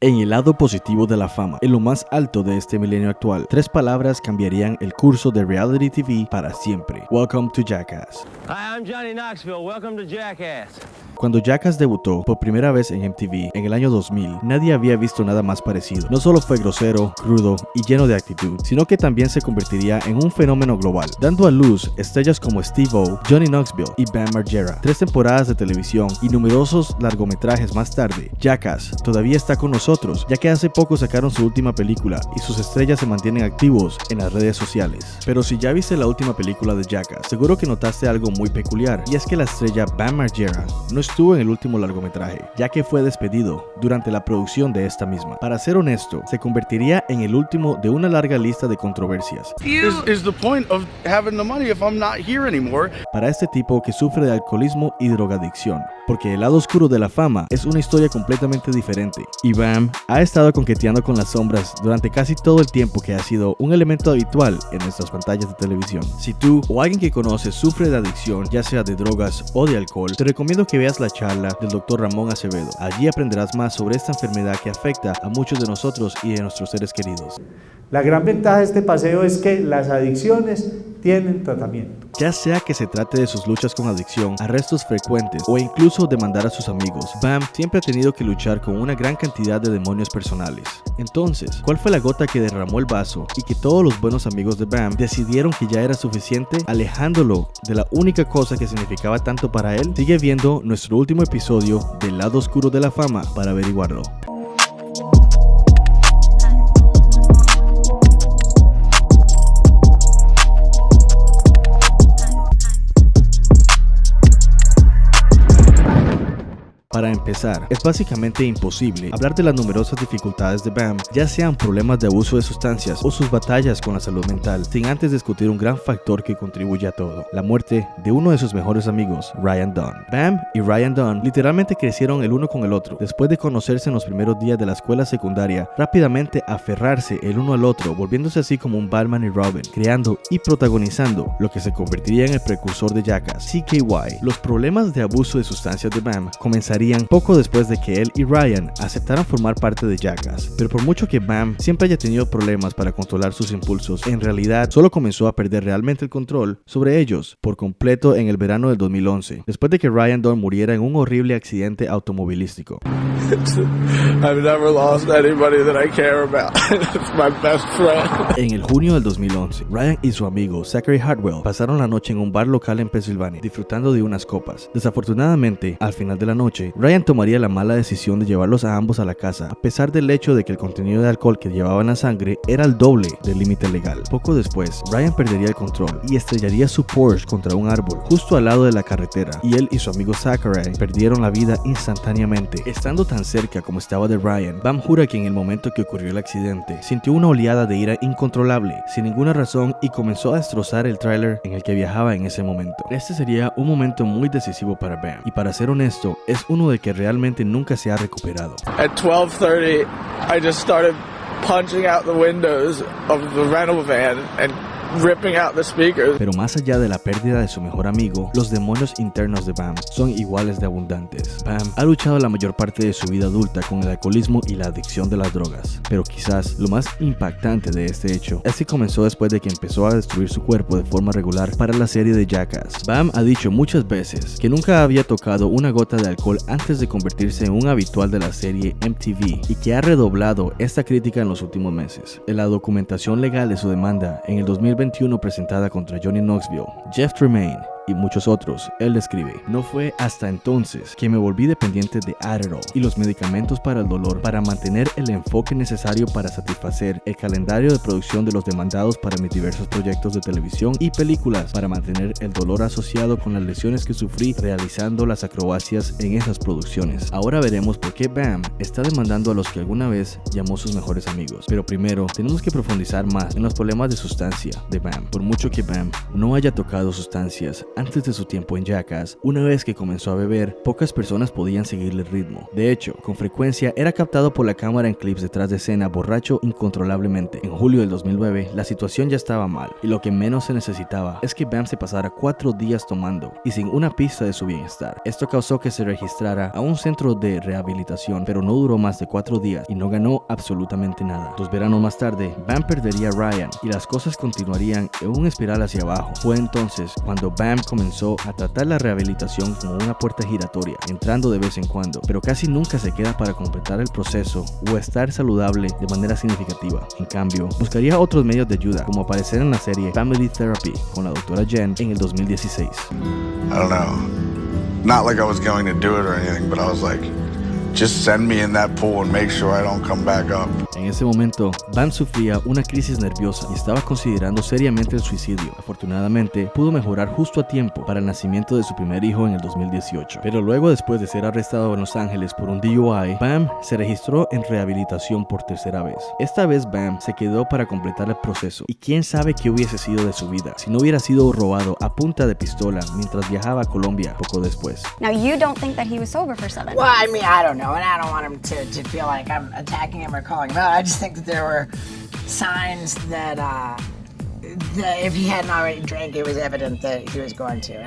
En el lado positivo de la fama, en lo más alto de este milenio actual, tres palabras cambiarían el curso de reality TV para siempre. Welcome to Jackass. Hi, I'm Johnny Knoxville. Welcome to Jackass. Cuando Jackass debutó por primera vez en MTV en el año 2000, nadie había visto nada más parecido. No solo fue grosero, crudo y lleno de actitud, sino que también se convertiría en un fenómeno global, dando a luz estrellas como Steve-O, Johnny Knoxville y Bam Margera. Tres temporadas de televisión y numerosos largometrajes más tarde, Jackass todavía está con nosotros, ya que hace poco sacaron su última película y sus estrellas se mantienen activos en las redes sociales. Pero si ya viste la última película de Jackass, seguro que notaste algo muy peculiar, y es que la estrella Bam Margera no estuvo en el último largometraje, ya que fue despedido durante la producción de esta misma. Para ser honesto, se convertiría en el último de una larga lista de controversias. Para este tipo que sufre de alcoholismo y drogadicción, porque el lado oscuro de la fama es una historia completamente diferente. Y Bam ha estado conqueteando con las sombras durante casi todo el tiempo que ha sido un elemento habitual en nuestras pantallas de televisión. Si tú o alguien que conoces sufre de adicción, ya sea de drogas o de alcohol, te recomiendo que veas la charla del Dr. Ramón Acevedo. Allí aprenderás más sobre esta enfermedad que afecta a muchos de nosotros y de nuestros seres queridos. La gran ventaja de este paseo es que las adicciones tienen tratamiento. Ya sea que se trate de sus luchas con adicción, arrestos frecuentes o incluso demandar a sus amigos, Bam siempre ha tenido que luchar con una gran cantidad de demonios personales. Entonces, ¿cuál fue la gota que derramó el vaso y que todos los buenos amigos de Bam decidieron que ya era suficiente, alejándolo de la única cosa que significaba tanto para él? Sigue viendo nuestro último episodio del lado oscuro de la fama para averiguarlo. Para empezar, es básicamente imposible hablar de las numerosas dificultades de Bam, ya sean problemas de abuso de sustancias o sus batallas con la salud mental, sin antes discutir un gran factor que contribuye a todo, la muerte de uno de sus mejores amigos, Ryan Dunn. Bam y Ryan Dunn literalmente crecieron el uno con el otro. Después de conocerse en los primeros días de la escuela secundaria, rápidamente aferrarse el uno al otro, volviéndose así como un Batman y Robin, creando y protagonizando lo que se convertiría en el precursor de Jackass, CKY. Los problemas de abuso de sustancias de Bam comenzarían poco después de que él y Ryan aceptaran formar parte de Jackass, pero por mucho que Bam siempre haya tenido problemas para controlar sus impulsos, en realidad solo comenzó a perder realmente el control sobre ellos por completo en el verano del 2011, después de que Ryan Dunn muriera en un horrible accidente automovilístico. I've never lost anybody that I care about. it's my best friend. En el junio del 2011, Ryan y su amigo Zachary Hartwell pasaron la noche en un bar local en Pensilvania, disfrutando de unas copas. Desafortunadamente, al final de la noche, Ryan tomaría la mala decisión de llevarlos a ambos a la casa, a pesar del hecho de que el contenido de alcohol que llevaban la sangre era el doble del límite legal. Poco después, Ryan perdería el control y estrellaría su Porsche contra un árbol justo al lado de la carretera, y él y su amigo Zachary perdieron la vida instantáneamente. Estando tan cerca como estaba de Ryan, Bam jura que en el momento que ocurrió el accidente, sintió una oleada de ira incontrolable, sin ninguna razón, y comenzó a destrozar el tráiler en el que viajaba en ese momento. Este sería un momento muy decisivo para Bam, y para ser honesto, es uno de que realmente nunca se ha recuperado. At 12:30, I just started punching out the windows of the rental van and ripping out the speakers. Pero más allá de la pérdida de su mejor amigo, los demonios internos de Bam son iguales de abundantes. Bam ha luchado la mayor parte de su vida adulta con el alcoholismo y la adicción de las drogas. Pero quizás lo más impactante de este hecho es que comenzó después de que empezó a destruir su cuerpo de forma regular para la serie de Jackass. Bam ha dicho muchas veces que nunca había tocado una gota de alcohol antes de convertirse en un habitual de la serie MTV y que ha redoblado esta crítica en los últimos meses. En la documentación legal de su demanda en el 2021 presentada contra Johnny Knoxville, Jeff Tremaine y muchos otros, él describe, no fue hasta entonces que me volví dependiente de Adderall y los medicamentos para el dolor para mantener el enfoque necesario para satisfacer el calendario de producción de los demandados para mis diversos proyectos de televisión y películas para mantener el dolor asociado con las lesiones que sufrí realizando las acrobacias en esas producciones. Ahora veremos por qué Bam está demandando a los que alguna vez llamó sus mejores amigos. Pero primero, tenemos que profundizar más en los problemas de sustancia de Bam. Por mucho que Bam no haya tocado sustancias antes de su tiempo en Jackass, una vez que comenzó a beber, pocas personas podían seguirle el ritmo. De hecho, con frecuencia era captado por la cámara en clips detrás de escena borracho incontrolablemente. En julio del 2009, la situación ya estaba mal, y lo que menos se necesitaba es que Bam se pasara cuatro días tomando y sin una pista de su bienestar. Esto causó que se registrara a un centro de rehabilitación, pero no duró más de cuatro días y no ganó absolutamente nada. Dos veranos más tarde, Bam perdería a Ryan y las cosas continuarían en un espiral hacia abajo. Fue entonces cuando Bam comenzó a tratar la rehabilitación como una puerta giratoria, entrando de vez en cuando, pero casi nunca se queda para completar el proceso o estar saludable de manera significativa. En cambio, buscaría otros medios de ayuda, como aparecer en la serie Family Therapy con la doctora Jen en el 2016. I don't know. Not like I was going to do it or anything, but I was like, just send me in that pool and make sure I don't come back up. En ese momento, Bam sufría una crisis nerviosa y estaba considerando seriamente el suicidio. Afortunadamente, pudo mejorar justo a tiempo para el nacimiento de su primer hijo en el 2018. Pero luego, después de ser arrestado en Los Ángeles por un DUI, Bam se registró en rehabilitación por tercera vez. Esta vez Bam se quedó para completar el proceso y quién sabe qué hubiese sido de su vida si no hubiera sido robado a punta de pistola mientras viajaba a Colombia poco después. Now, you don't think that he was sober for seven Well, I mean, I don't know, and I don't want him to, to feel like I'm attacking him or calling him out. I just think that there were signs that, uh,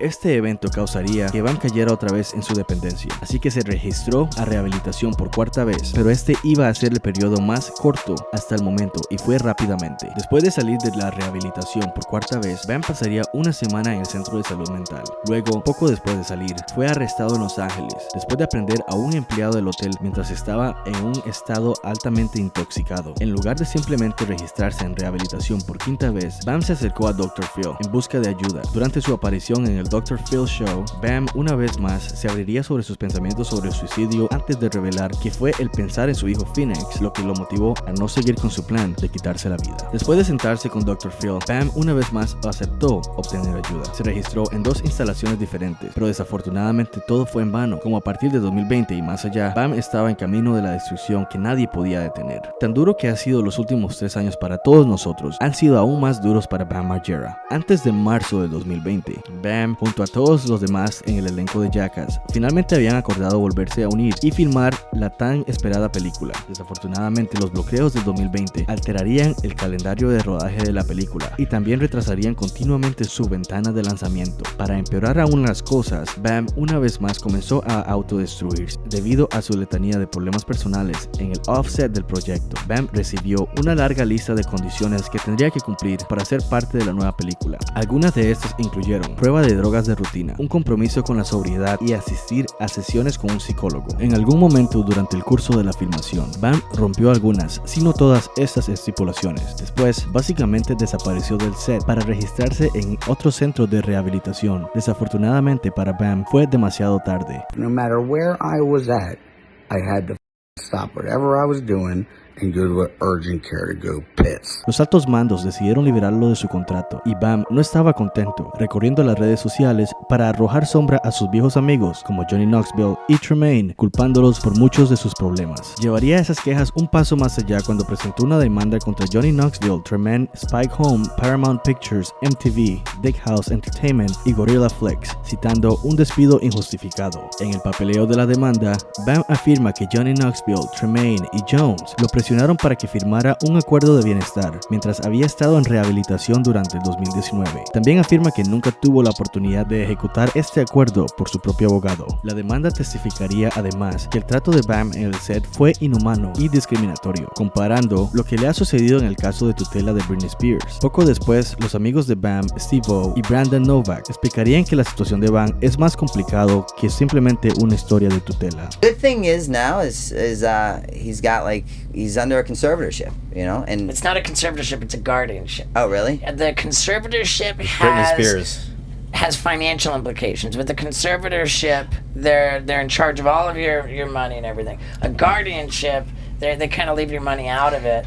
Este evento causaría que Bam cayera otra vez en su dependencia, así que se registró a rehabilitación por cuarta vez, pero este iba a ser el periodo más corto hasta el momento y fue rápidamente. Después de salir de la rehabilitación por cuarta vez, Bam pasaría una semana en el centro de salud mental. Luego, poco después de salir, fue arrestado en Los Ángeles, después de aprender a un empleado del hotel mientras estaba en un estado altamente intoxicado. En lugar de simplemente registrarse en rehabilitación por quinta vez, Bam se acercó a Dr. Phil en busca de ayuda. Durante su aparición en el Dr. Phil Show, Bam una vez más se abriría sobre sus pensamientos sobre el suicidio antes de revelar que fue el pensar en su hijo Phoenix lo que lo motivó a no seguir con su plan de quitarse la vida. Después de sentarse con Dr. Phil, Bam una vez más aceptó obtener ayuda. Se registró en dos instalaciones diferentes, pero desafortunadamente todo fue en vano. Como a partir de 2020 y más allá, Bam estaba en camino de la destrucción que nadie podía detener. Tan duro que ha sido los últimos tres años para todos nosotros, han sido aún más duros para Bam Margera. Antes de marzo de 2020, Bam, junto a todos los demás en el elenco de Jackass, finalmente habían acordado volverse a unir y filmar la tan esperada película. Desafortunadamente, los bloqueos del 2020 alterarían el calendario de rodaje de la película y también retrasarían continuamente su ventana de lanzamiento. Para empeorar aún las cosas, Bam una vez más comenzó a autodestruirse debido a su letanía de problemas personales en el offset del proyecto. Bam recibió una larga lista de condiciones que tendría que cumplir para ser parte de la nueva película. Algunas de estas incluyeron prueba de drogas de rutina, un compromiso con la sobriedad y asistir a sesiones con un psicólogo. En algún momento durante el curso de la filmación, Bam rompió algunas, si no todas estas estipulaciones. Después, básicamente desapareció del set para registrarse en otro centro de rehabilitación. Desafortunadamente para Bam fue demasiado tarde. No matter where I was at, I had to stop whatever I was doing and urgent care to go. Los altos mandos decidieron liberarlo de su contrato y Bam no estaba contento, recorriendo las redes sociales para arrojar sombra a sus viejos amigos como Johnny Knoxville y Tremaine, culpándolos por muchos de sus problemas. Llevaría esas quejas un paso más allá cuando presentó una demanda contra Johnny Knoxville, Tremaine, Spike Home, Paramount Pictures, MTV, Dick House Entertainment y Gorilla Flex, citando un despido injustificado. En el papeleo de la demanda, Bam afirma que Johnny Knoxville, Tremaine y Jones lo presionaron para que firmara un acuerdo de bienestar mientras había estado en rehabilitación durante el 2019. También afirma que nunca tuvo la oportunidad de ejecutar este acuerdo por su propio abogado. La demanda testificaría además que el trato de Bam en el set fue inhumano y discriminatorio, comparando lo que le ha sucedido en el caso de tutela de Britney Spears. Poco después, los amigos de Bam, Steve O y Brandon Novak explicarían que la situación de Bam es más complicado que simplemente una historia de tutela. Good thing is now is is uh he's got like he's under a conservatorship, you know, and It's not a conservatorship, it's a guardianship. oh really? The conservatorship Britney has Spears. has financial implications. With the conservatorship, they're they're in charge of all of your your money and everything. A guardianship,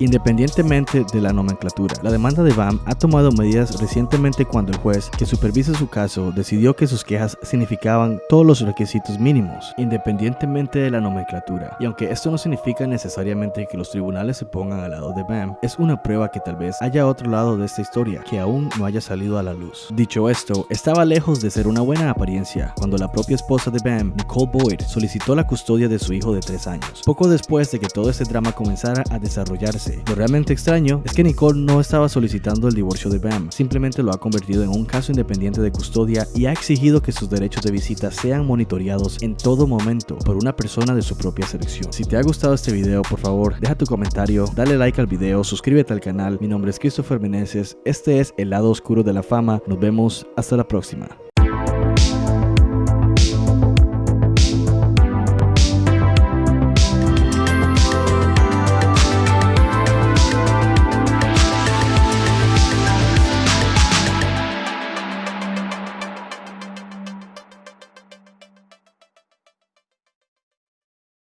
Independientemente de la nomenclatura, la demanda de BAM ha tomado medidas recientemente cuando el juez que supervisa su caso decidió que sus quejas significaban todos los requisitos mínimos, independientemente de la nomenclatura. Y aunque esto no significa necesariamente que los tribunales se pongan al lado de BAM, es una prueba que tal vez haya otro lado de esta historia que aún no haya salido a la luz. Dicho esto, estaba lejos de ser una buena apariencia cuando la propia esposa de Bam, Nicole Boyd, solicitó la custodia de su hijo de 3 años, poco después de que todo este drama comenzara a desarrollarse. Lo realmente extraño es que Nicole no estaba solicitando el divorcio de Bam, simplemente lo ha convertido en un caso independiente de custodia y ha exigido que sus derechos de visita sean monitoreados en todo momento por una persona de su propia selección. Si te ha gustado este video, por favor, deja tu comentario, dale like al video, suscríbete al canal. Mi nombre es Christopher Meneses, este es El lado oscuro de la fama. Nos vemos hasta la próxima.